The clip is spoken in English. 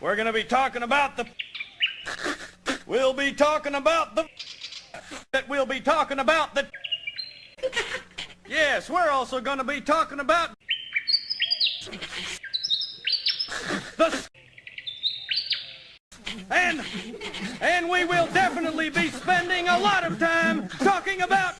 We're going to be talking about the... We'll be talking about the... That we'll be talking about the... Yes, we're also going to be talking about... The... And... And we will definitely be spending a lot of time talking about...